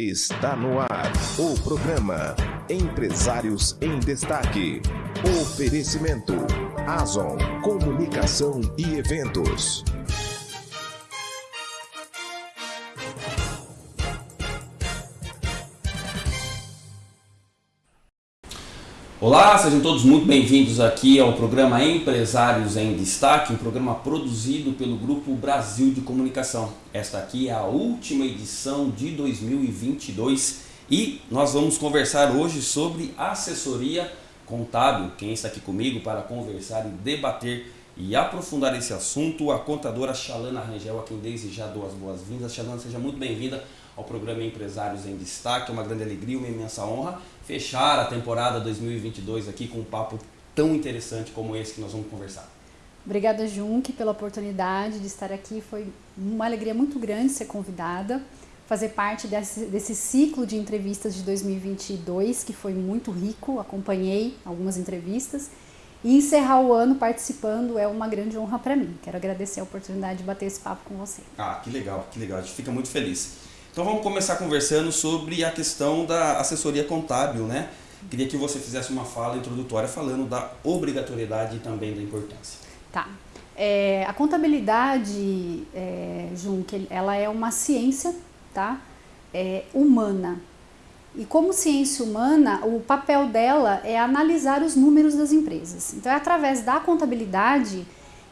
Está no ar o programa Empresários em Destaque. Oferecimento Azon Comunicação e Eventos. Olá, sejam todos muito bem-vindos aqui ao programa Empresários em Destaque, um programa produzido pelo Grupo Brasil de Comunicação. Esta aqui é a última edição de 2022 e nós vamos conversar hoje sobre assessoria contábil. Quem está aqui comigo para conversar e debater e aprofundar esse assunto, a contadora Chalana Rangel, a quem desde já dou as boas-vindas. Chalana, seja muito bem-vinda ao programa Empresários em Destaque. É uma grande alegria, uma imensa honra fechar a temporada 2022 aqui com um papo tão interessante como esse que nós vamos conversar. Obrigada, Junque, pela oportunidade de estar aqui. Foi uma alegria muito grande ser convidada, fazer parte desse, desse ciclo de entrevistas de 2022, que foi muito rico. Acompanhei algumas entrevistas. E encerrar o ano participando é uma grande honra para mim. Quero agradecer a oportunidade de bater esse papo com você. Ah, que legal, que legal. A gente fica muito feliz. Então vamos começar conversando sobre a questão da assessoria contábil, né? Queria que você fizesse uma fala introdutória falando da obrigatoriedade e também da importância. Tá. É, a contabilidade, é, Junque, ela é uma ciência tá? É, humana. E como ciência humana, o papel dela é analisar os números das empresas. Então é através da contabilidade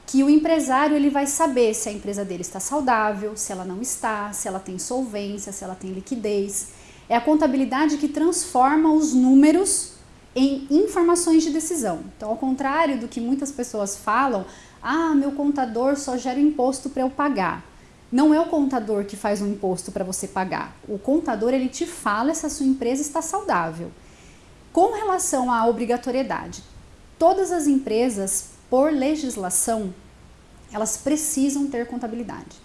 que o empresário ele vai saber se a empresa dele está saudável, se ela não está, se ela tem solvência, se ela tem liquidez. É a contabilidade que transforma os números em informações de decisão. Então, ao contrário do que muitas pessoas falam, ah, meu contador só gera imposto para eu pagar. Não é o contador que faz um imposto para você pagar. O contador ele te fala se a sua empresa está saudável. Com relação à obrigatoriedade, todas as empresas por legislação, elas precisam ter contabilidade,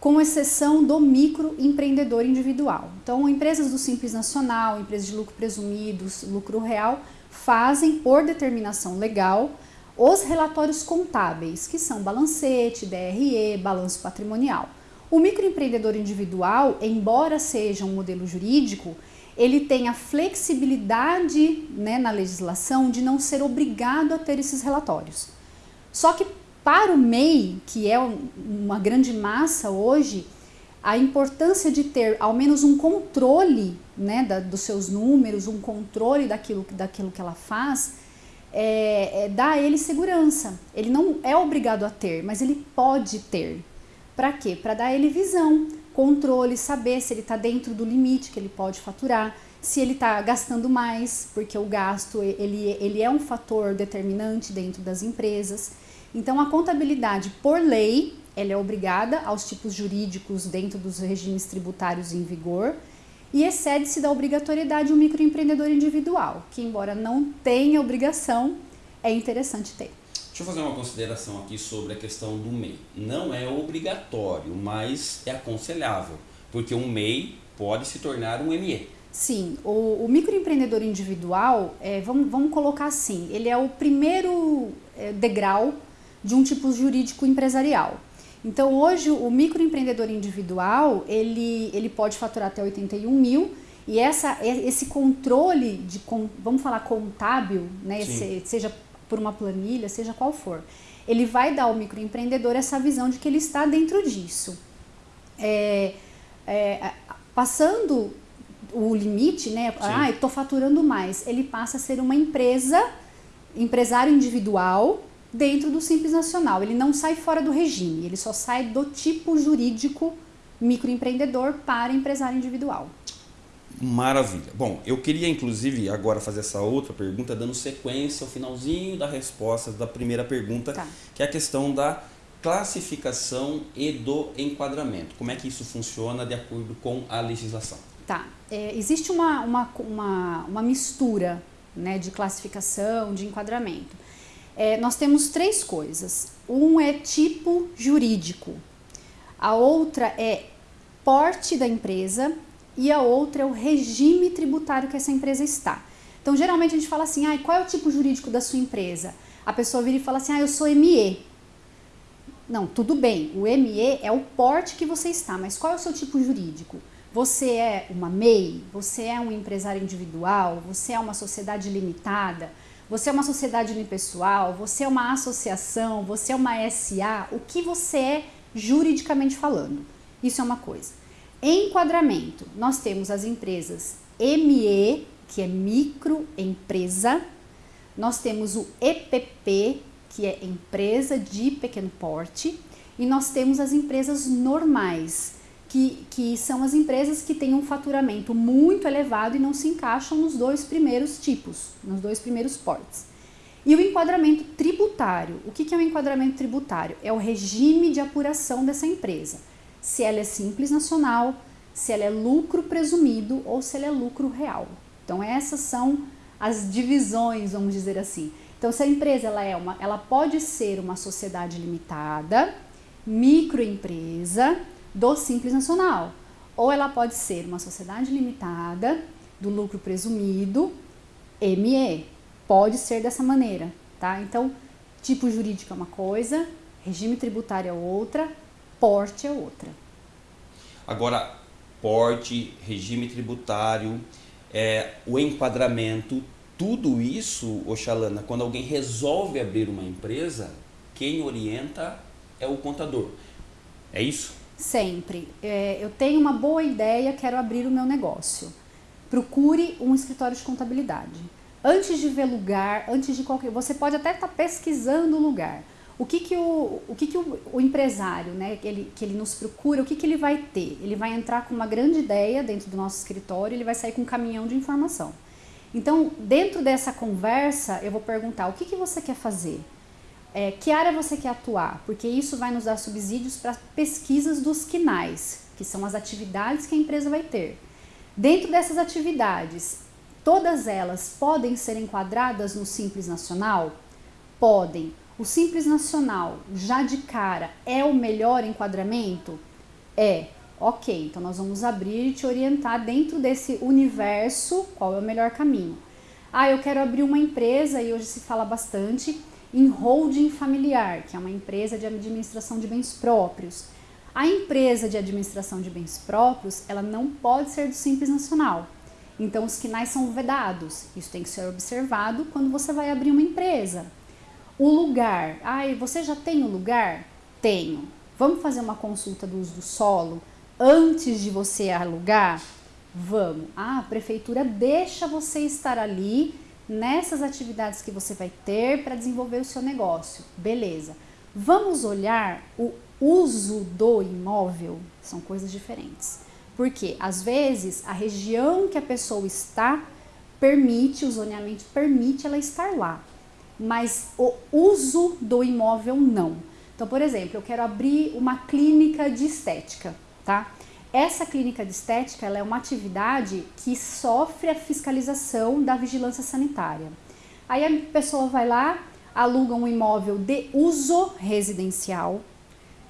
com exceção do microempreendedor individual. Então, empresas do Simples Nacional, empresas de lucro presumido, lucro real, fazem por determinação legal os relatórios contábeis, que são balancete, DRE, balanço patrimonial. O microempreendedor individual, embora seja um modelo jurídico, ele tem a flexibilidade né, na legislação de não ser obrigado a ter esses relatórios. Só que para o MEI, que é uma grande massa hoje, a importância de ter ao menos um controle né, da, dos seus números, um controle daquilo, daquilo que ela faz, é, é, dá a ele segurança. Ele não é obrigado a ter, mas ele pode ter. Para quê? Para dar a ele visão controle, saber se ele está dentro do limite que ele pode faturar, se ele está gastando mais, porque o gasto ele, ele é um fator determinante dentro das empresas. Então, a contabilidade, por lei, ela é obrigada aos tipos jurídicos dentro dos regimes tributários em vigor e excede-se da obrigatoriedade o microempreendedor individual, que embora não tenha obrigação, é interessante ter. Deixa eu fazer uma consideração aqui sobre a questão do MEI. Não é obrigatório, mas é aconselhável, porque um MEI pode se tornar um ME. Sim, o, o microempreendedor individual, é, vamos, vamos colocar assim, ele é o primeiro é, degrau de um tipo jurídico empresarial. Então hoje o microempreendedor individual, ele, ele pode faturar até 81 mil e essa, esse controle de, vamos falar contábil, né, esse, seja por uma planilha, seja qual for. Ele vai dar ao microempreendedor essa visão de que ele está dentro disso. É, é, passando o limite, né? Sim. Ah, estou faturando mais. Ele passa a ser uma empresa, empresário individual dentro do Simples Nacional. Ele não sai fora do regime, ele só sai do tipo jurídico microempreendedor para empresário individual. Maravilha. Bom, eu queria inclusive agora fazer essa outra pergunta, dando sequência ao finalzinho da resposta da primeira pergunta, tá. que é a questão da classificação e do enquadramento. Como é que isso funciona de acordo com a legislação? Tá. É, existe uma, uma, uma, uma, mistura né, de classificação, de enquadramento. É, nós temos três coisas. Um é tipo jurídico, a outra é porte da empresa e a outra é o regime tributário que essa empresa está. Então, geralmente a gente fala assim, ah, qual é o tipo jurídico da sua empresa? A pessoa vira e fala assim, ah, eu sou ME. Não, tudo bem, o ME é o porte que você está, mas qual é o seu tipo jurídico? Você é uma MEI? Você é um empresário individual? Você é uma sociedade limitada? Você é uma sociedade unipessoal? Você é uma associação? Você é uma SA? O que você é juridicamente falando? Isso é uma coisa. Enquadramento. Nós temos as empresas ME, que é microempresa. Nós temos o EPP, que é empresa de pequeno porte. E nós temos as empresas normais, que, que são as empresas que têm um faturamento muito elevado e não se encaixam nos dois primeiros tipos, nos dois primeiros portes. E o enquadramento tributário. O que é o enquadramento tributário? É o regime de apuração dessa empresa. Se ela é simples nacional, se ela é lucro presumido ou se ela é lucro real. Então essas são as divisões, vamos dizer assim. Então se a empresa ela é uma, ela pode ser uma sociedade limitada, microempresa, do Simples Nacional. Ou ela pode ser uma sociedade limitada, do lucro presumido, ME. Pode ser dessa maneira, tá? Então, tipo jurídico é uma coisa, regime tributário é outra, porte é outra. Agora, porte, regime tributário, é, o enquadramento, tudo isso, Oxalana, quando alguém resolve abrir uma empresa, quem orienta é o contador. É isso? sempre. É, eu tenho uma boa ideia, quero abrir o meu negócio. Procure um escritório de contabilidade. Antes de ver lugar, antes de qualquer. Você pode até estar tá pesquisando o lugar. O que, que, o, o, que, que o, o empresário, né, que ele, que ele nos procura, o que, que ele vai ter? Ele vai entrar com uma grande ideia dentro do nosso escritório, ele vai sair com um caminhão de informação. Então, dentro dessa conversa, eu vou perguntar: o que, que você quer fazer? É, que área você quer atuar? Porque isso vai nos dar subsídios para pesquisas dos quinais, que são as atividades que a empresa vai ter. Dentro dessas atividades, todas elas podem ser enquadradas no Simples Nacional? Podem. O Simples Nacional, já de cara, é o melhor enquadramento? É. Ok, então nós vamos abrir e te orientar dentro desse universo qual é o melhor caminho. Ah, eu quero abrir uma empresa e hoje se fala bastante em holding familiar, que é uma empresa de administração de bens próprios. A empresa de administração de bens próprios, ela não pode ser do Simples Nacional. Então, os quinais são vedados. Isso tem que ser observado quando você vai abrir uma empresa. O lugar. Ai, você já tem o lugar? Tenho. Vamos fazer uma consulta do uso do solo antes de você alugar? Vamos. Ah, a prefeitura deixa você estar ali nessas atividades que você vai ter para desenvolver o seu negócio. Beleza. Vamos olhar o uso do imóvel, são coisas diferentes. Porque às vezes a região que a pessoa está permite, o zoneamento permite ela estar lá, mas o uso do imóvel não. Então, por exemplo, eu quero abrir uma clínica de estética, tá? Essa clínica de estética é uma atividade que sofre a fiscalização da vigilância sanitária. Aí a pessoa vai lá, aluga um imóvel de uso residencial,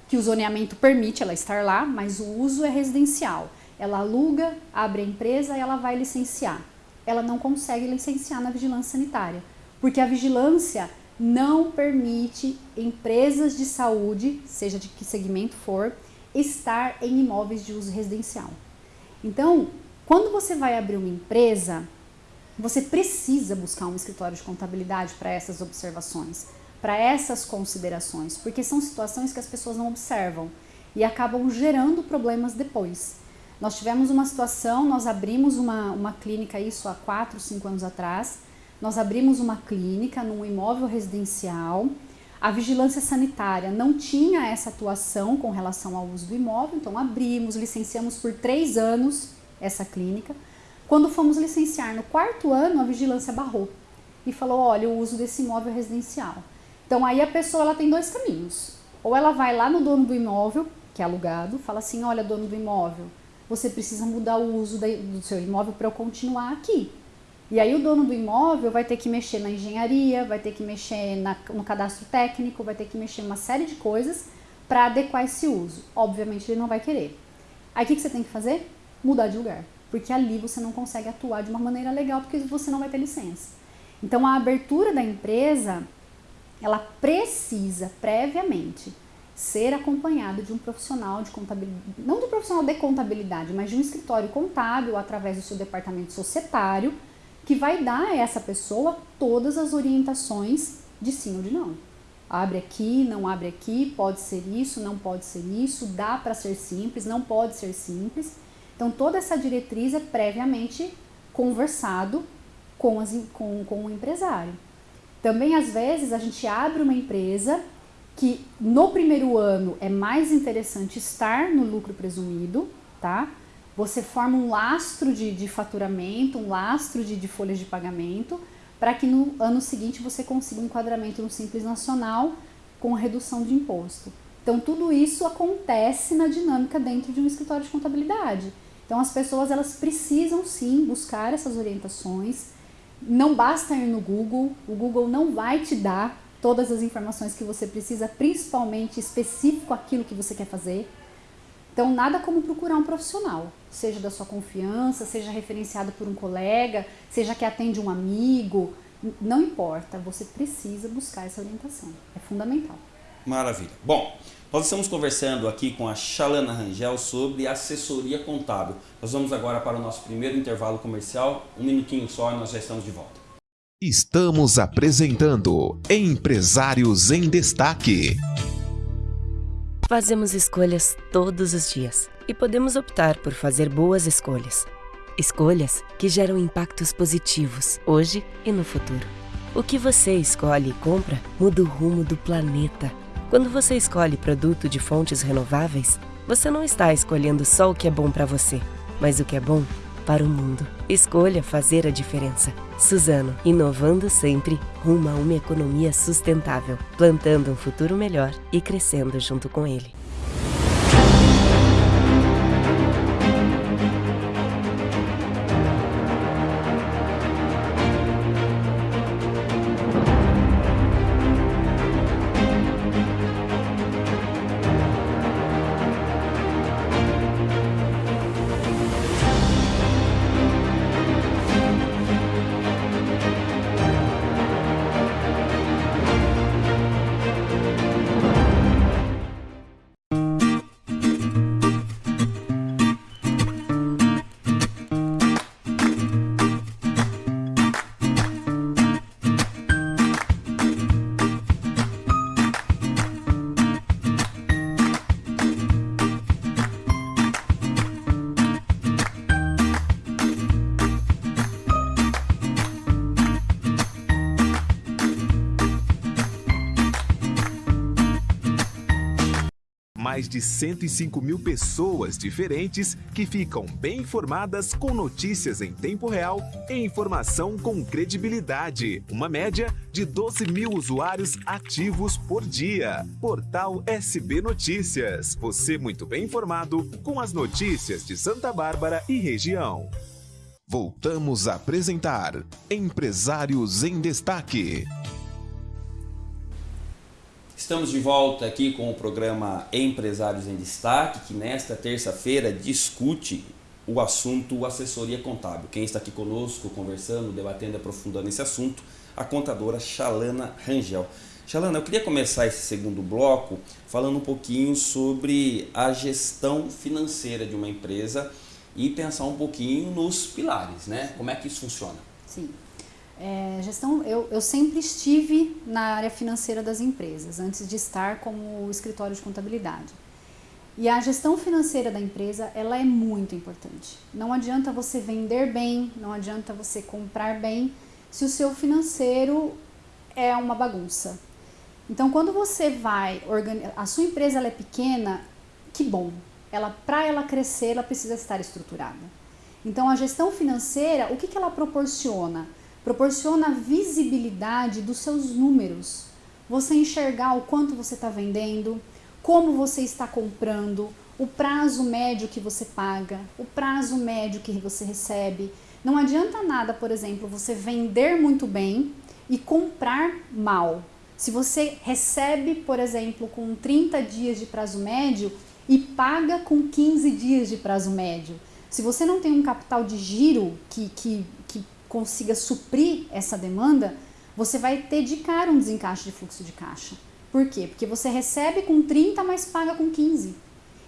que o zoneamento permite ela estar lá, mas o uso é residencial. Ela aluga, abre a empresa e ela vai licenciar. Ela não consegue licenciar na vigilância sanitária, porque a vigilância não permite empresas de saúde, seja de que segmento for, estar em imóveis de uso residencial. Então, quando você vai abrir uma empresa, você precisa buscar um escritório de contabilidade para essas observações, para essas considerações, porque são situações que as pessoas não observam e acabam gerando problemas depois. Nós tivemos uma situação, nós abrimos uma, uma clínica, isso há 4, 5 anos atrás, nós abrimos uma clínica num imóvel residencial a vigilância sanitária não tinha essa atuação com relação ao uso do imóvel, então abrimos, licenciamos por três anos essa clínica. Quando fomos licenciar no quarto ano, a vigilância barrou e falou: olha, o uso desse imóvel residencial. Então aí a pessoa ela tem dois caminhos. Ou ela vai lá no dono do imóvel, que é alugado, fala assim: olha, dono do imóvel, você precisa mudar o uso do seu imóvel para eu continuar aqui. E aí o dono do imóvel vai ter que mexer na engenharia, vai ter que mexer na, no cadastro técnico, vai ter que mexer uma série de coisas para adequar esse uso. Obviamente ele não vai querer. Aí o que, que você tem que fazer? Mudar de lugar. Porque ali você não consegue atuar de uma maneira legal porque você não vai ter licença. Então a abertura da empresa, ela precisa previamente ser acompanhado de um profissional de contabilidade, não de um profissional de contabilidade, mas de um escritório contábil através do seu departamento societário, que vai dar a essa pessoa todas as orientações de sim ou de não. Abre aqui, não abre aqui, pode ser isso, não pode ser isso, dá para ser simples, não pode ser simples. Então toda essa diretriz é previamente conversado com, as, com, com o empresário. Também às vezes a gente abre uma empresa que no primeiro ano é mais interessante estar no lucro presumido, tá? Você forma um lastro de, de faturamento, um lastro de, de folhas de pagamento, para que no ano seguinte você consiga um enquadramento no Simples Nacional com redução de imposto. Então tudo isso acontece na dinâmica dentro de um escritório de contabilidade. Então as pessoas elas precisam sim buscar essas orientações. Não basta ir no Google, o Google não vai te dar todas as informações que você precisa, principalmente específico aquilo que você quer fazer. Então, nada como procurar um profissional, seja da sua confiança, seja referenciado por um colega, seja que atende um amigo, não importa, você precisa buscar essa orientação, é fundamental. Maravilha. Bom, nós estamos conversando aqui com a Chalana Rangel sobre assessoria contábil. Nós vamos agora para o nosso primeiro intervalo comercial, um minutinho só e nós já estamos de volta. Estamos apresentando Empresários em Destaque. Fazemos escolhas todos os dias e podemos optar por fazer boas escolhas. Escolhas que geram impactos positivos hoje e no futuro. O que você escolhe e compra muda o rumo do planeta. Quando você escolhe produto de fontes renováveis, você não está escolhendo só o que é bom para você, mas o que é bom para o mundo. Escolha fazer a diferença. Suzano, inovando sempre rumo a uma economia sustentável, plantando um futuro melhor e crescendo junto com ele. De 105 mil pessoas diferentes que ficam bem informadas com notícias em tempo real e informação com credibilidade. Uma média de 12 mil usuários ativos por dia. Portal SB Notícias. Você muito bem informado com as notícias de Santa Bárbara e região. Voltamos a apresentar Empresários em Destaque. Estamos de volta aqui com o programa Empresários em Destaque, que nesta terça-feira discute o assunto assessoria contábil. Quem está aqui conosco, conversando, debatendo, aprofundando esse assunto, a contadora Chalana Rangel. Chalana, eu queria começar esse segundo bloco falando um pouquinho sobre a gestão financeira de uma empresa e pensar um pouquinho nos pilares, né? Como é que isso funciona? Sim. É, gestão, eu, eu sempre estive na área financeira das empresas, antes de estar como escritório de contabilidade. E a gestão financeira da empresa, ela é muito importante. Não adianta você vender bem, não adianta você comprar bem, se o seu financeiro é uma bagunça. Então, quando você vai a sua empresa ela é pequena, que bom. Ela, para ela crescer, ela precisa estar estruturada. Então, a gestão financeira, o que, que ela proporciona? Proporciona visibilidade dos seus números. Você enxergar o quanto você está vendendo, como você está comprando, o prazo médio que você paga, o prazo médio que você recebe. Não adianta nada, por exemplo, você vender muito bem e comprar mal. Se você recebe, por exemplo, com 30 dias de prazo médio e paga com 15 dias de prazo médio. Se você não tem um capital de giro que, que consiga suprir essa demanda, você vai ter de cara um desencaixe de fluxo de caixa. Por quê? Porque você recebe com 30, mas paga com 15.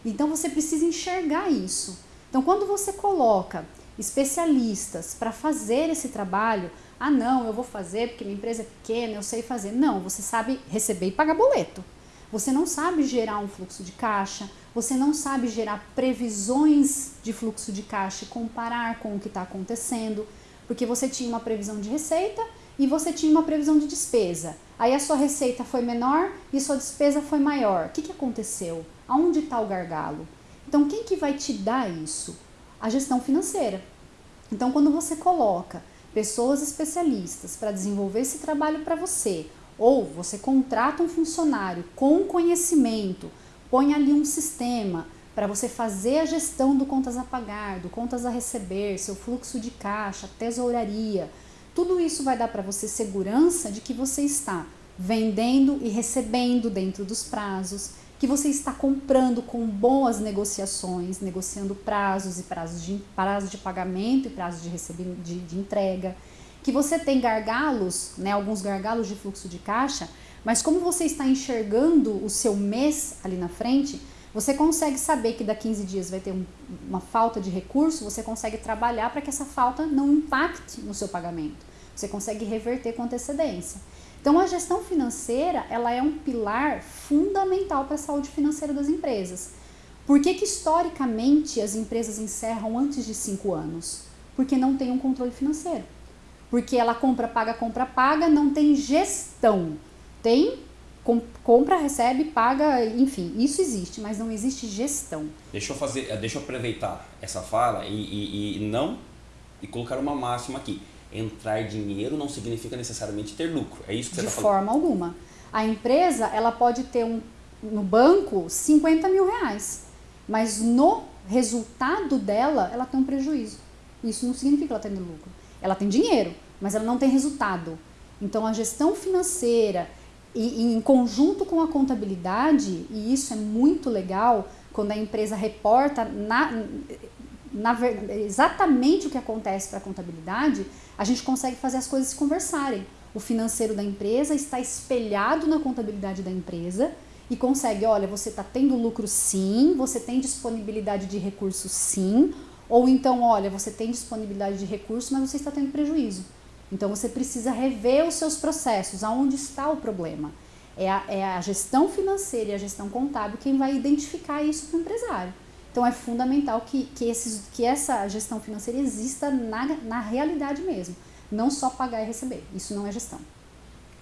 Então você precisa enxergar isso. Então quando você coloca especialistas para fazer esse trabalho, ah não, eu vou fazer porque minha empresa é pequena, eu sei fazer. Não, você sabe receber e pagar boleto. Você não sabe gerar um fluxo de caixa, você não sabe gerar previsões de fluxo de caixa e comparar com o que está acontecendo, porque você tinha uma previsão de receita e você tinha uma previsão de despesa. Aí a sua receita foi menor e sua despesa foi maior. O que, que aconteceu? Aonde está o gargalo? Então, quem que vai te dar isso? A gestão financeira. Então, quando você coloca pessoas especialistas para desenvolver esse trabalho para você, ou você contrata um funcionário com conhecimento, põe ali um sistema para você fazer a gestão do contas a pagar, do contas a receber, seu fluxo de caixa, tesouraria. Tudo isso vai dar para você segurança de que você está vendendo e recebendo dentro dos prazos, que você está comprando com boas negociações, negociando prazos e prazos de, prazo de pagamento e prazos de, recebimento, de, de entrega, que você tem gargalos, né, alguns gargalos de fluxo de caixa, mas como você está enxergando o seu mês ali na frente, você consegue saber que daqui 15 dias vai ter um, uma falta de recurso, você consegue trabalhar para que essa falta não impacte no seu pagamento. Você consegue reverter com antecedência. Então a gestão financeira, ela é um pilar fundamental para a saúde financeira das empresas. Por que, que historicamente as empresas encerram antes de 5 anos? Porque não tem um controle financeiro. Porque ela compra, paga, compra, paga, não tem gestão tem, compra, recebe, paga, enfim, isso existe, mas não existe gestão. Deixa eu fazer, deixa eu aproveitar essa fala e, e, e não e colocar uma máxima aqui. Entrar dinheiro não significa necessariamente ter lucro. É isso que você está falando? De forma alguma. A empresa ela pode ter um, no banco 50 mil reais, mas no resultado dela ela tem um prejuízo. Isso não significa que ela tem lucro. Ela tem dinheiro, mas ela não tem resultado. Então a gestão financeira e, em conjunto com a contabilidade, e isso é muito legal, quando a empresa reporta na, na, exatamente o que acontece para a contabilidade, a gente consegue fazer as coisas se conversarem. O financeiro da empresa está espelhado na contabilidade da empresa e consegue, olha, você está tendo lucro sim, você tem disponibilidade de recursos sim, ou então, olha, você tem disponibilidade de recursos, mas você está tendo prejuízo. Então você precisa rever os seus processos, aonde está o problema. É a, é a gestão financeira e a gestão contábil quem vai identificar isso para o empresário. Então é fundamental que, que, esses, que essa gestão financeira exista na, na realidade mesmo, não só pagar e receber. Isso não é gestão.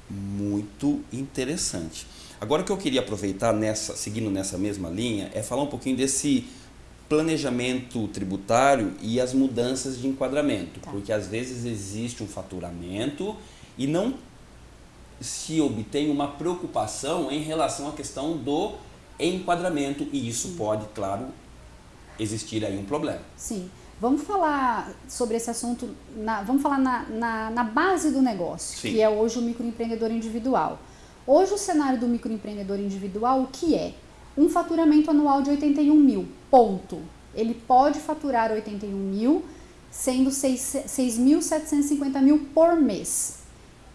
Muito interessante. Agora o que eu queria aproveitar nessa, seguindo nessa mesma linha, é falar um pouquinho desse planejamento tributário e as mudanças de enquadramento, tá. porque às vezes existe um faturamento e não se obtém uma preocupação em relação à questão do enquadramento e isso Sim. pode, claro, existir aí um problema. Sim. Vamos falar sobre esse assunto, na, vamos falar na, na, na base do negócio, Sim. que é hoje o microempreendedor individual. Hoje o cenário do microempreendedor individual, o que é? Um faturamento anual de 81 mil ponto. Ele pode faturar 81 mil, sendo 6.750 mil por mês,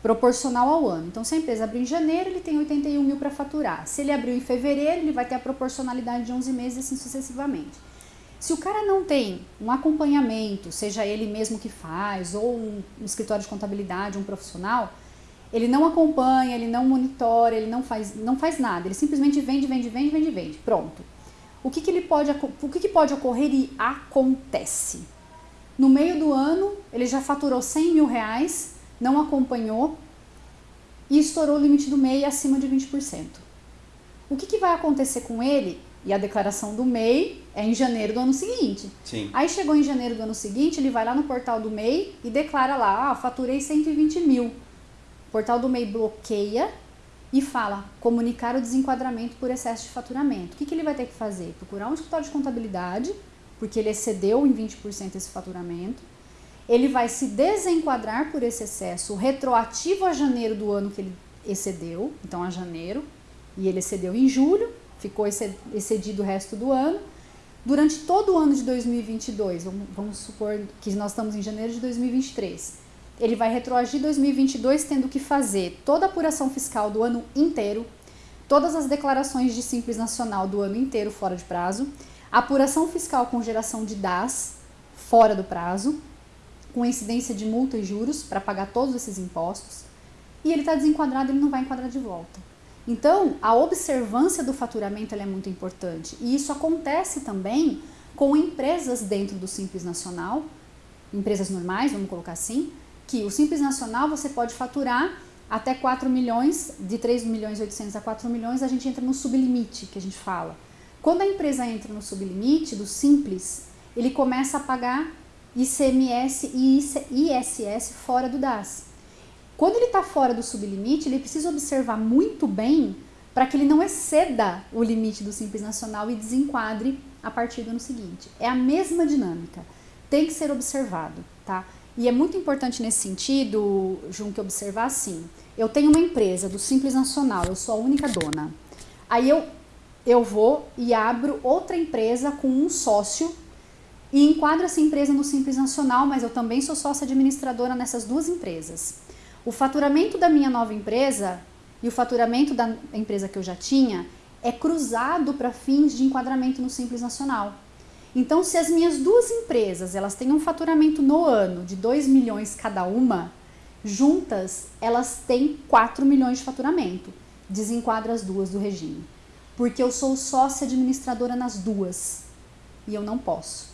proporcional ao ano. Então, se a empresa abrir em janeiro, ele tem 81 mil para faturar. Se ele abriu em fevereiro, ele vai ter a proporcionalidade de 11 meses e assim sucessivamente. Se o cara não tem um acompanhamento, seja ele mesmo que faz, ou um, um escritório de contabilidade, um profissional, ele não acompanha, ele não monitora, ele não faz, não faz nada, ele simplesmente vende, vende, vende, vende, vende. Pronto o que, que, ele pode, o que, que pode ocorrer e acontece? No meio do ano, ele já faturou 100 mil reais, não acompanhou e estourou o limite do MEI acima de 20%. O que, que vai acontecer com ele? E a declaração do MEI é em janeiro do ano seguinte. Sim. Aí chegou em janeiro do ano seguinte, ele vai lá no portal do MEI e declara lá, ah, faturei 120 mil. Portal do MEI bloqueia e fala comunicar o desenquadramento por excesso de faturamento. O que, que ele vai ter que fazer? Procurar um escritório de contabilidade, porque ele excedeu em 20% esse faturamento. Ele vai se desenquadrar por esse excesso retroativo a janeiro do ano que ele excedeu, então a janeiro, e ele excedeu em julho, ficou excedido o resto do ano. Durante todo o ano de 2022, vamos, vamos supor que nós estamos em janeiro de 2023, ele vai retroagir 2022 tendo que fazer toda a apuração fiscal do ano inteiro, todas as declarações de Simples Nacional do ano inteiro fora de prazo, apuração fiscal com geração de DAS fora do prazo, com incidência de multa e juros para pagar todos esses impostos, e ele está desenquadrado, ele não vai enquadrar de volta. Então, a observância do faturamento é muito importante. E isso acontece também com empresas dentro do Simples Nacional, empresas normais, vamos colocar assim, que o Simples Nacional você pode faturar até 4 milhões, de 3 milhões e 800 a 4 milhões, a gente entra no sublimite, que a gente fala. Quando a empresa entra no sublimite do Simples, ele começa a pagar ICMS e ISS fora do DAS. Quando ele está fora do sublimite, ele precisa observar muito bem para que ele não exceda o limite do Simples Nacional e desenquadre a partir do ano seguinte. É a mesma dinâmica, tem que ser observado, tá? E é muito importante nesse sentido, Junque, observar assim, eu tenho uma empresa do Simples Nacional, eu sou a única dona. Aí eu, eu vou e abro outra empresa com um sócio e enquadro essa empresa no Simples Nacional, mas eu também sou sócia administradora nessas duas empresas. O faturamento da minha nova empresa e o faturamento da empresa que eu já tinha é cruzado para fins de enquadramento no Simples Nacional. Então, se as minhas duas empresas elas têm um faturamento no ano de 2 milhões cada uma, juntas elas têm 4 milhões de faturamento. Desenquadra as duas do regime. Porque eu sou sócia administradora nas duas e eu não posso.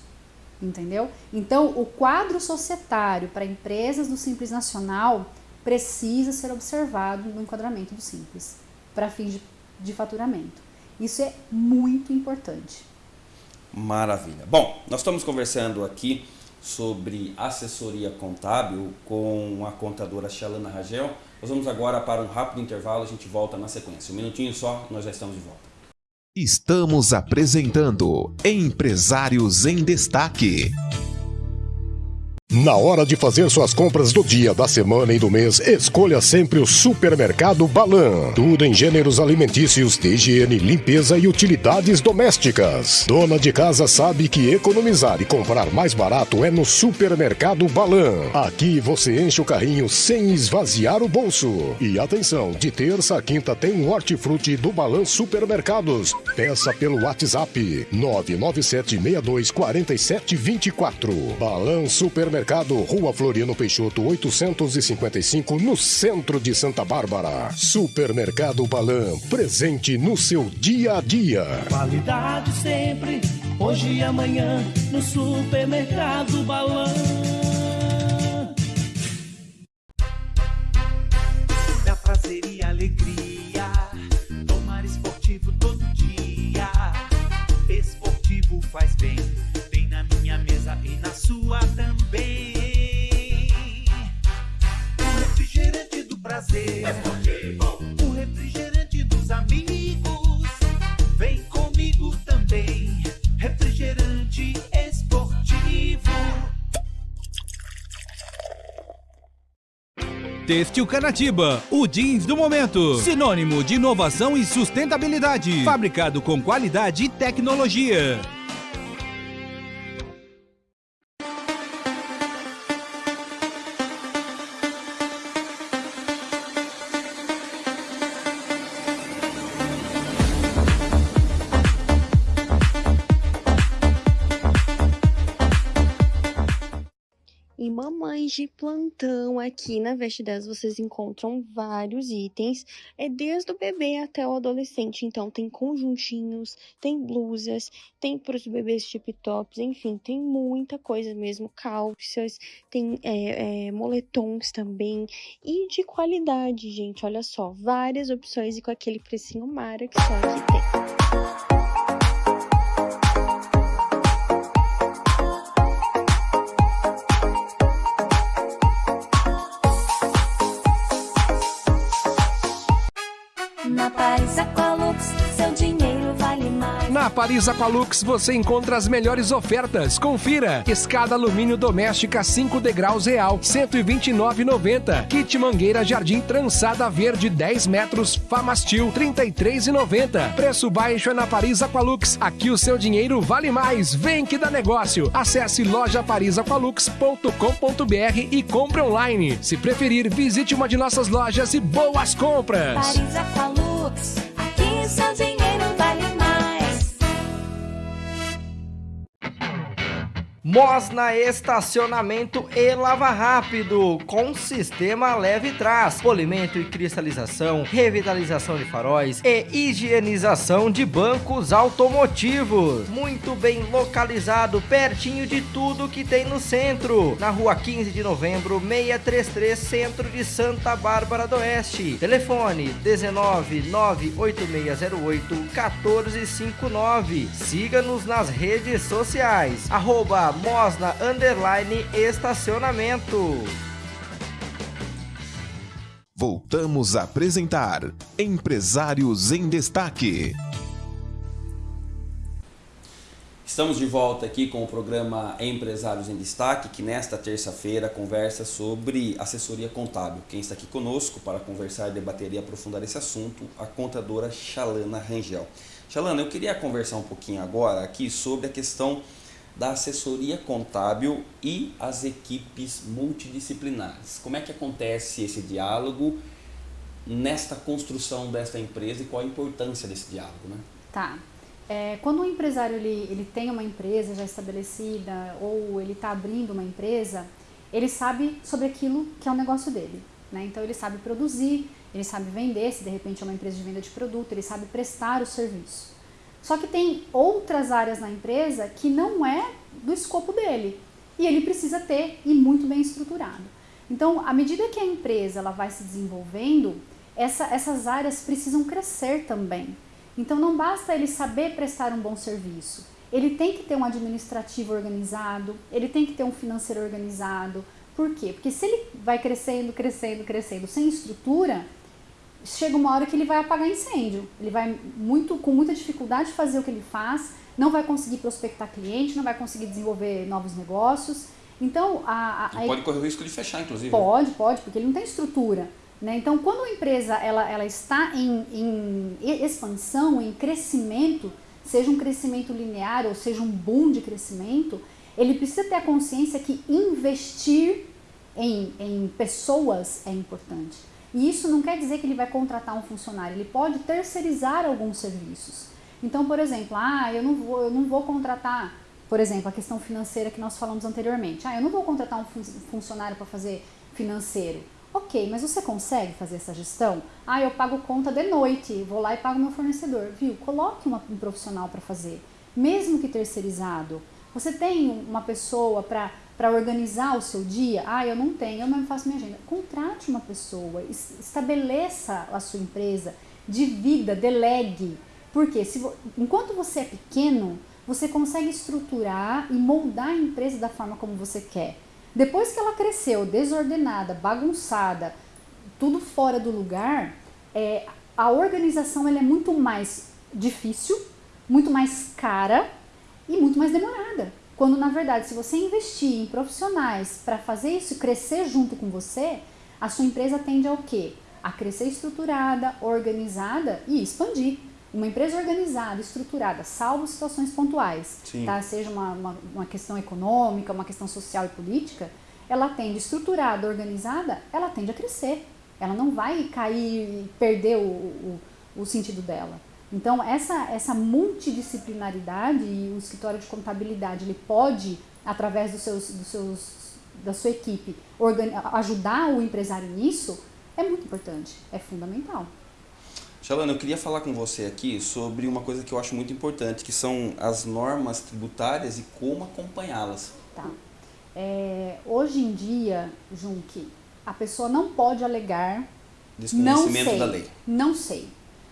Entendeu? Então, o quadro societário para empresas do Simples Nacional precisa ser observado no enquadramento do Simples, para fins de, de faturamento. Isso é muito importante. Maravilha. Bom, nós estamos conversando aqui sobre assessoria contábil com a contadora Shalana Ragel. Nós vamos agora para um rápido intervalo, a gente volta na sequência. Um minutinho só, nós já estamos de volta. Estamos apresentando Empresários em Destaque. Na hora de fazer suas compras do dia, da semana e do mês, escolha sempre o Supermercado Balan. Tudo em gêneros alimentícios, de higiene, limpeza e utilidades domésticas. Dona de casa sabe que economizar e comprar mais barato é no Supermercado Balan. Aqui você enche o carrinho sem esvaziar o bolso. E atenção, de terça a quinta tem um hortifruti do Balan Supermercados. Peça pelo WhatsApp 997624724. Balan Supermercados Supermercado, Rua Floriano Peixoto, 855, no centro de Santa Bárbara. Supermercado Balan, presente no seu dia a dia. Qualidade sempre, hoje e amanhã, no Supermercado Balan. Têxtil Canatiba, o jeans do momento. Sinônimo de inovação e sustentabilidade. Fabricado com qualidade e tecnologia. De plantão aqui na Veste 10 vocês encontram vários itens, é desde o bebê até o adolescente. Então tem conjuntinhos, tem blusas, tem para os bebês tip tops, enfim, tem muita coisa mesmo, calças, tem é, é, moletons também e de qualidade, gente. Olha só, várias opções e com aquele precinho mara que só aqui tem. Paris Aqualux você encontra as melhores ofertas. Confira: escada alumínio doméstica 5 degraus real, 129,90. Kit mangueira jardim trançada verde 10 metros, Famastil 33,90. Preço baixo é na Paris Aqualux. Aqui o seu dinheiro vale mais. Vem que dá negócio. Acesse lojaparisaqualux.com.br e compre online. Se preferir, visite uma de nossas lojas e boas compras. Paris Aqualux, Mosna Estacionamento e Lava Rápido, com sistema leve trás, polimento e cristalização, revitalização de faróis e higienização de bancos automotivos. Muito bem localizado, pertinho de tudo que tem no centro. Na rua 15 de novembro, 633, centro de Santa Bárbara do Oeste. Telefone 19 98608 1459. Siga-nos nas redes sociais. Arroba Mosna Underline Estacionamento. Voltamos a apresentar Empresários em Destaque. Estamos de volta aqui com o programa Empresários em Destaque, que nesta terça-feira conversa sobre assessoria contábil. Quem está aqui conosco para conversar, debater e aprofundar esse assunto, a contadora Chalana Rangel. Chalana, eu queria conversar um pouquinho agora aqui sobre a questão da assessoria contábil e as equipes multidisciplinares. Como é que acontece esse diálogo nesta construção desta empresa e qual a importância desse diálogo, né? Tá. É, quando um empresário ele, ele tem uma empresa já estabelecida ou ele está abrindo uma empresa, ele sabe sobre aquilo que é o negócio dele. Né? Então ele sabe produzir, ele sabe vender, se de repente é uma empresa de venda de produto, ele sabe prestar o serviço. Só que tem outras áreas na empresa que não é do escopo dele. E ele precisa ter e muito bem estruturado. Então, à medida que a empresa ela vai se desenvolvendo, essa, essas áreas precisam crescer também. Então, não basta ele saber prestar um bom serviço. Ele tem que ter um administrativo organizado, ele tem que ter um financeiro organizado. Por quê? Porque se ele vai crescendo, crescendo, crescendo sem estrutura, chega uma hora que ele vai apagar incêndio. Ele vai muito com muita dificuldade fazer o que ele faz, não vai conseguir prospectar cliente, não vai conseguir desenvolver novos negócios. Então, a, a, a pode correr o risco de fechar, inclusive. Pode, pode, porque ele não tem estrutura. Né? Então, quando a empresa ela, ela está em, em expansão, em crescimento, seja um crescimento linear ou seja um boom de crescimento, ele precisa ter a consciência que investir em, em pessoas é importante. E isso não quer dizer que ele vai contratar um funcionário, ele pode terceirizar alguns serviços. Então, por exemplo, ah, eu não vou, eu não vou contratar, por exemplo, a questão financeira que nós falamos anteriormente. Ah, eu não vou contratar um funcionário para fazer financeiro. Ok, mas você consegue fazer essa gestão? Ah, eu pago conta de noite, vou lá e pago meu fornecedor. Viu? Coloque uma, um profissional para fazer, mesmo que terceirizado. Você tem uma pessoa para para organizar o seu dia, ah, eu não tenho, eu não faço minha agenda. Contrate uma pessoa, estabeleça a sua empresa, divida, delegue. Porque se, enquanto você é pequeno, você consegue estruturar e moldar a empresa da forma como você quer. Depois que ela cresceu, desordenada, bagunçada, tudo fora do lugar, é, a organização ela é muito mais difícil, muito mais cara e muito mais demorada. Quando na verdade, se você investir em profissionais para fazer isso crescer junto com você, a sua empresa tende ao quê? A crescer estruturada, organizada e expandir. Uma empresa organizada, estruturada, salvo situações pontuais, tá? seja uma, uma, uma, questão econômica, uma questão social e política, ela tende estruturada, organizada, ela tende a crescer. Ela não vai cair e perder o, o, o sentido dela. Então, essa, essa multidisciplinaridade e o escritório de contabilidade, ele pode, através dos seus, dos seus, da sua equipe, ajudar o empresário nisso, é muito importante, é fundamental. Shalana, eu queria falar com você aqui sobre uma coisa que eu acho muito importante, que são as normas tributárias e como acompanhá-las. Tá. É, hoje em dia, Junque, a pessoa não pode alegar Desconhecimento não sei, da lei. Não sei.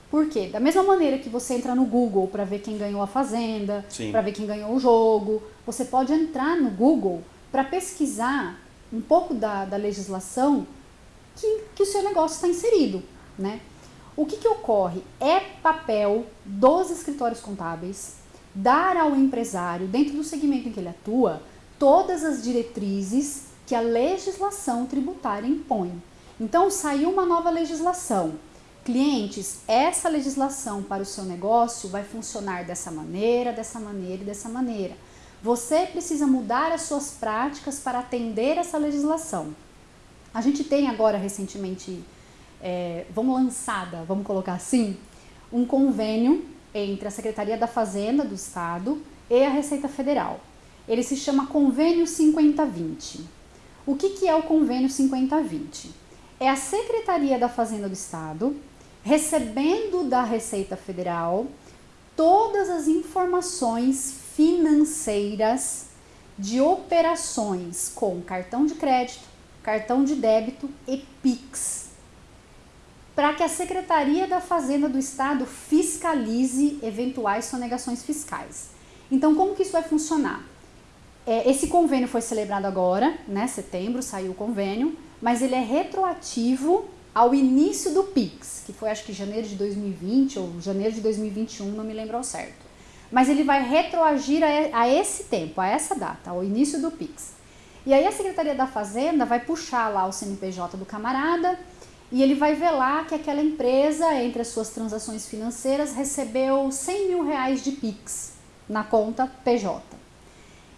Por quê? Da mesma maneira que você entra no Google para ver quem ganhou a fazenda, para ver quem ganhou o jogo, você pode entrar no Google para pesquisar um pouco da, da legislação que, que o seu negócio está inserido, né? O que, que ocorre? É papel dos escritórios contábeis dar ao empresário, dentro do segmento em que ele atua, todas as diretrizes que a legislação tributária impõe. Então, saiu uma nova legislação Clientes, essa legislação para o seu negócio vai funcionar dessa maneira, dessa maneira e dessa maneira. Você precisa mudar as suas práticas para atender essa legislação. A gente tem agora recentemente, é, vamos lançada, vamos colocar assim, um convênio entre a Secretaria da Fazenda do Estado e a Receita Federal. ele se chama Convênio 5020. O que, que é o Convênio 5020? É a Secretaria da Fazenda do Estado recebendo da Receita Federal todas as informações financeiras de operações com cartão de crédito, cartão de débito e Pix, para que a Secretaria da Fazenda do Estado fiscalize eventuais sonegações fiscais. Então, como que isso vai funcionar? É, esse convênio foi celebrado agora, né, setembro, saiu o convênio, mas ele é retroativo ao início do PIX, que foi acho que janeiro de 2020 ou janeiro de 2021, não me lembro ao certo. Mas ele vai retroagir a, a esse tempo, a essa data, ao início do PIX. E aí a Secretaria da Fazenda vai puxar lá o CNPJ do camarada e ele vai ver lá que aquela empresa, entre as suas transações financeiras, recebeu 100 mil reais de PIX na conta PJ.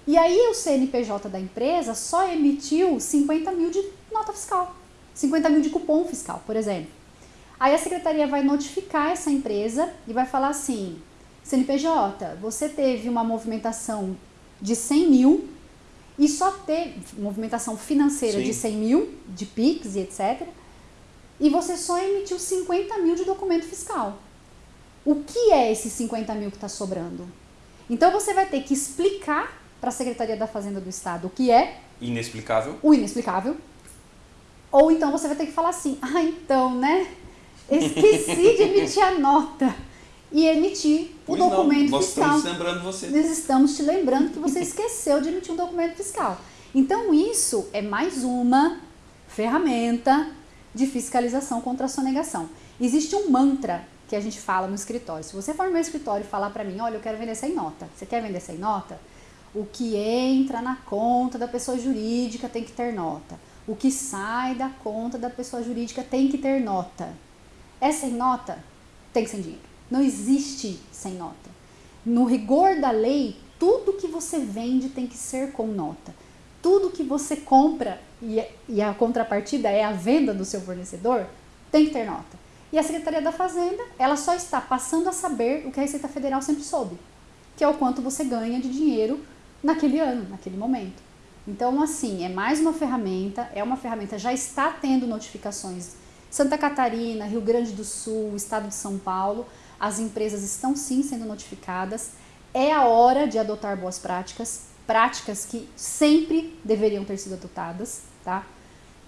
E aí o CNPJ da empresa só emitiu 50 mil de nota fiscal. 50 mil de cupom fiscal, por exemplo. Aí a secretaria vai notificar essa empresa e vai falar assim: CNPJ, você teve uma movimentação de 100 mil e só teve movimentação financeira Sim. de 100 mil, de PIX e etc. E você só emitiu 50 mil de documento fiscal. O que é esses 50 mil que está sobrando? Então você vai ter que explicar para a Secretaria da Fazenda do Estado o que é. Inexplicável. O inexplicável. Ou então você vai ter que falar assim: ah, então, né? Esqueci de emitir a nota e emitir o pois documento não, nós fiscal. Nós estamos lembrando você. Nós estamos te lembrando que você esqueceu de emitir um documento fiscal. Então, isso é mais uma ferramenta de fiscalização contra a sonegação. Existe um mantra que a gente fala no escritório. Se você for no meu escritório e falar para mim, olha, eu quero vender sem nota. Você quer vender sem nota? O que entra na conta da pessoa jurídica tem que ter nota. O que sai da conta da pessoa jurídica tem que ter nota. É sem nota? Tem que ser dinheiro. Não existe sem nota. No rigor da lei, tudo que você vende tem que ser com nota. Tudo que você compra e, e a contrapartida é a venda do seu fornecedor, tem que ter nota. E a Secretaria da Fazenda, ela só está passando a saber o que a Receita Federal sempre soube, que é o quanto você ganha de dinheiro naquele ano, naquele momento. Então, assim, é mais uma ferramenta, é uma ferramenta, já está tendo notificações. Santa Catarina, Rio Grande do Sul, Estado de São Paulo, as empresas estão sim sendo notificadas. É a hora de adotar boas práticas, práticas que sempre deveriam ter sido adotadas, tá?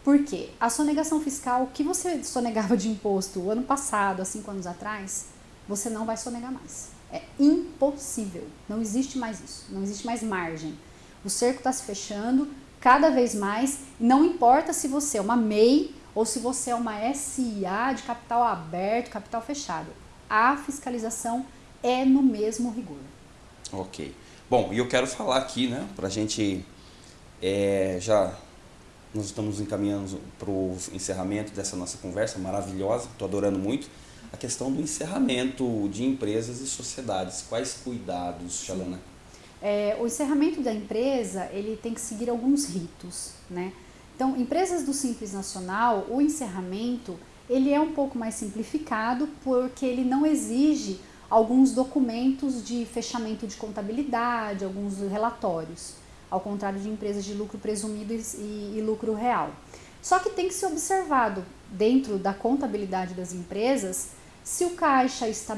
Por quê? A sonegação fiscal, o que você sonegava de imposto o ano passado, há cinco anos atrás, você não vai sonegar mais. É impossível. Não existe mais isso. Não existe mais margem. O cerco está se fechando cada vez mais. Não importa se você é uma MEI ou se você é uma SIA de capital aberto, capital fechado. A fiscalização é no mesmo rigor. Ok. Bom, e eu quero falar aqui, né, para a gente é, já nós estamos encaminhando para o encerramento dessa nossa conversa maravilhosa, estou adorando muito, a questão do encerramento de empresas e sociedades. Quais cuidados, Xalana? É, o encerramento da empresa ele tem que seguir alguns ritos, né? Então, empresas do Simples Nacional, o encerramento ele é um pouco mais simplificado porque ele não exige alguns documentos de fechamento de contabilidade, alguns relatórios, ao contrário de empresas de lucro presumido e, e lucro real. Só que tem que ser observado dentro da contabilidade das empresas se o caixa está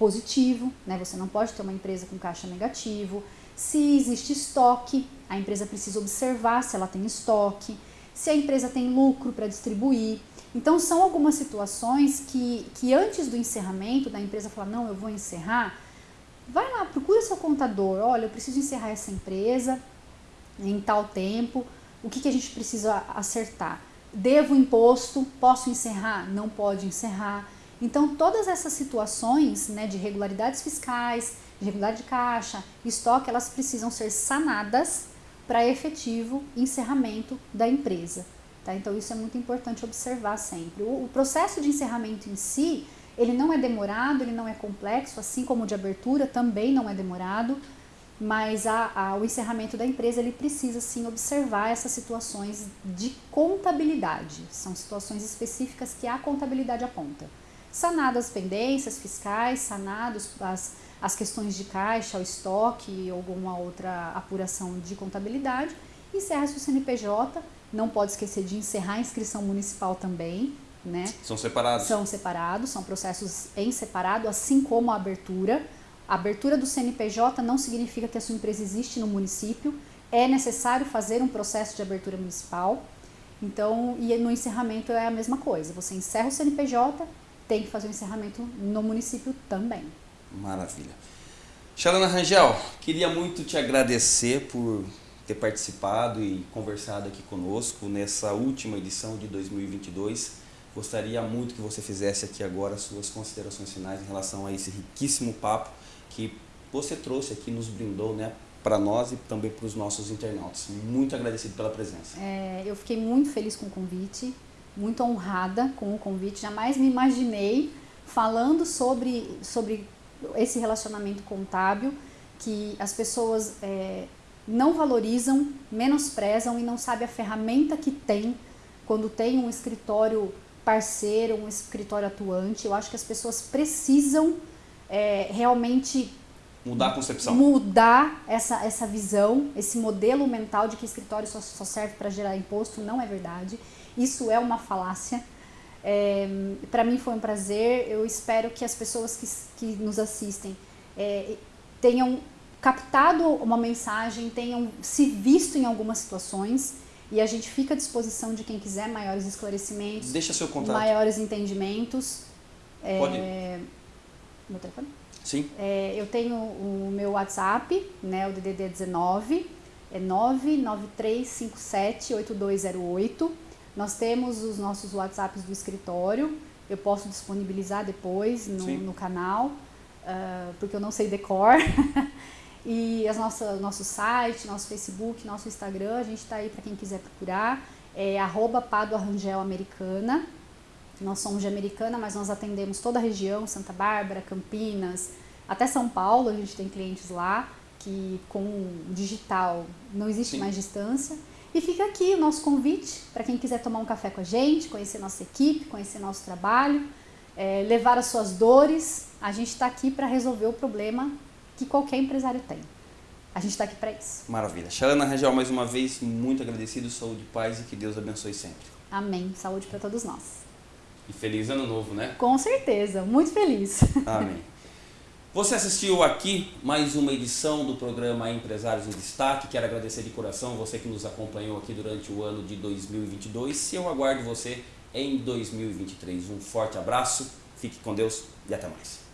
positivo, né? Você não pode ter uma empresa com caixa negativo. Se existe estoque, a empresa precisa observar se ela tem estoque, se a empresa tem lucro para distribuir. Então são algumas situações que, que antes do encerramento da empresa falar, não, eu vou encerrar, vai lá, procura seu contador, olha, eu preciso encerrar essa empresa em tal tempo, o que, que a gente precisa acertar? Devo imposto, posso encerrar? Não pode encerrar então, todas essas situações né, de irregularidades fiscais, de irregularidade de caixa, estoque, elas precisam ser sanadas para efetivo encerramento da empresa. Tá? Então, isso é muito importante observar sempre. O, o, processo de encerramento em si, ele não é demorado, ele não é complexo, assim como o de abertura também não é demorado, mas a, a, o encerramento da empresa, ele precisa sim observar essas situações de contabilidade. São situações específicas que a contabilidade aponta. Sanadas as pendências fiscais, sanados as, as questões de caixa, o estoque alguma outra apuração de contabilidade, encerra-se o CNPJ, não pode esquecer de encerrar a inscrição municipal também, né? São separados? São separados, são processos em separado, assim como a abertura. A abertura do CNPJ não significa que a sua empresa existe no município, é necessário fazer um processo de abertura municipal. Então, e no encerramento é a mesma coisa. Você encerra o CNPJ, tem que fazer o encerramento no município também. Maravilha. Xalana Rangel, queria muito te agradecer por ter participado e conversado aqui conosco nessa última edição de 2022. Gostaria muito que você fizesse aqui agora suas considerações finais em relação a esse riquíssimo papo que você trouxe aqui, nos brindou, né, para nós e também para os nossos internautas. Muito agradecido pela presença. É, eu fiquei muito feliz com o convite, muito honrada com o convite. Jamais me imaginei falando sobre, sobre esse relacionamento contábil que as pessoas é, não valorizam, menosprezam e não sabem a ferramenta que tem quando tem um escritório parceiro, um escritório atuante. Eu acho que as pessoas precisam é, realmente Mudar a concepção. Mudar essa, essa visão, esse modelo mental de que escritório só, só serve para gerar imposto, não é verdade. Isso é uma falácia. É, para mim foi um prazer. Eu espero que as pessoas que, que nos assistem é, tenham captado uma mensagem, tenham se visto em algumas situações. E a gente fica à disposição de quem quiser maiores esclarecimentos, Deixa seu contato. maiores entendimentos. Pode. É, meu telefone? Sim. É, eu tenho o meu WhatsApp, né, o DDD 19, é 993578208. Nós temos os nossos WhatsApps do escritório, eu posso disponibilizar depois no, no canal, uh, porque eu não sei decor. e as nossas, nosso site, nosso Facebook, nosso Instagram, a gente está aí para quem quiser procurar, é arroba Americana. Nós somos de Americana, mas nós atendemos toda a região, Santa Bárbara, Campinas, até São Paulo, a gente tem clientes lá que com digital não existe Sim. mais distância. E fica aqui o nosso convite para quem quiser tomar um café com a gente, conhecer nossa equipe, conhecer nosso trabalho, é, levar as suas dores. A gente está aqui para resolver o problema que qualquer empresário tem. A gente está aqui para isso. Maravilha. Xalana Rangel, mais uma vez, muito agradecido, saúde, paz e que Deus abençoe sempre. Amém. Saúde para todos nós. E feliz ano novo, né? Com certeza, muito feliz. Amém. Você assistiu aqui mais uma edição do programa Empresários em Destaque. Quero agradecer de coração você que nos acompanhou aqui durante o ano de 2022. Eu aguardo você em 2023. Um forte abraço, fique com Deus e até mais.